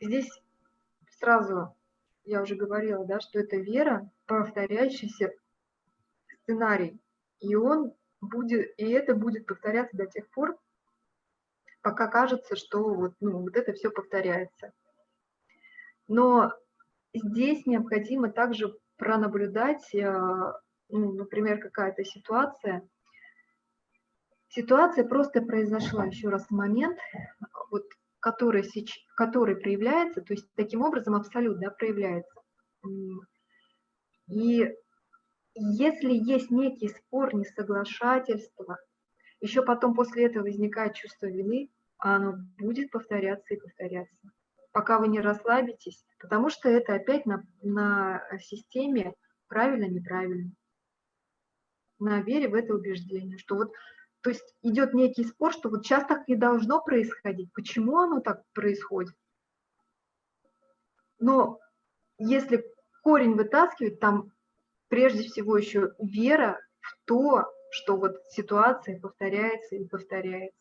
здесь сразу, я уже говорила, да, что это вера, повторяющийся сценарий, и он будет, и это будет повторяться до тех пор, пока кажется, что вот, ну, вот это все повторяется. Но здесь необходимо также пронаблюдать, э, ну, например, какая-то ситуация. Ситуация просто произошла, еще раз, момент, который, который проявляется, то есть таким образом абсолют да, проявляется. И если есть некий спор, несоглашательство, еще потом после этого возникает чувство вины, а оно будет повторяться и повторяться, пока вы не расслабитесь, потому что это опять на, на системе правильно-неправильно, на вере в это убеждение, что вот, то есть идет некий спор, что вот сейчас так не должно происходить, почему оно так происходит? Но если корень вытаскивать, там прежде всего еще вера в то, что вот ситуация повторяется и повторяется.